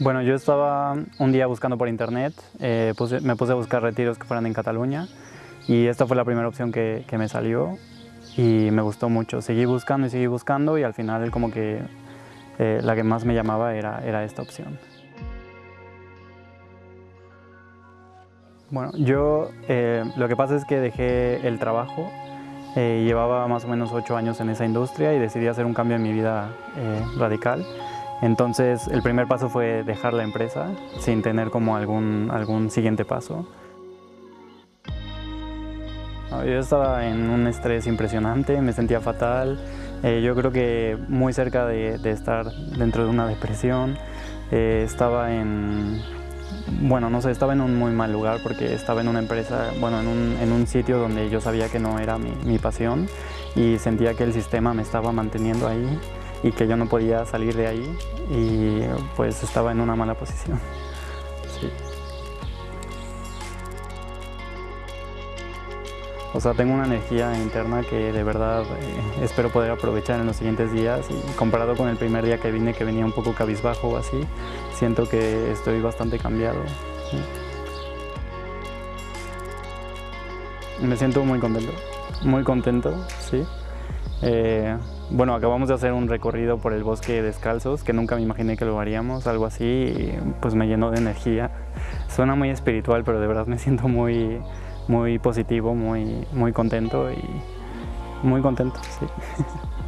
Bueno, yo estaba un día buscando por internet, eh, me puse a buscar retiros que fueran en Cataluña y esta fue la primera opción que, me salió y me gustó mucho. Seguí buscando y seguí buscando y al final como que eh, la que más me llamaba era, esta opción. Bueno, yo eh, lo que pasa es que dejé el trabajo, llevaba más o menos ocho años en esa industria y decidí hacer un cambio en mi vida radical. Entonces el primer paso fue dejar la empresa sin tener como algún, algún siguiente paso. Yo estaba en un estrés impresionante, me sentía fatal, eh, yo creo que muy cerca de, estar dentro de una depresión, eh, estaba en, bueno, no sé, estaba en un muy mal lugar porque estaba en una empresa, bueno, en un, en un sitio donde yo sabía que no era mi, mi pasión y sentía que el sistema me estaba manteniendo ahí y que yo no podía salir de ahí y pues estaba en una mala posición. O sea, tengo una energía interna que de verdad eh, espero poder aprovechar en los siguientes días y comparado con el primer día que vine, que venía un poco cabizbajo o así, siento que estoy bastante cambiado. Me siento muy contento, muy contento, sí. Eh, bueno, acabamos de hacer un recorrido por el bosque descalzos, que nunca me imaginé que lo haríamos, algo así, y pues me llenó de energía. Suena muy espiritual, pero de verdad me siento muy, muy positivo, muy, muy contento y muy contento, sí.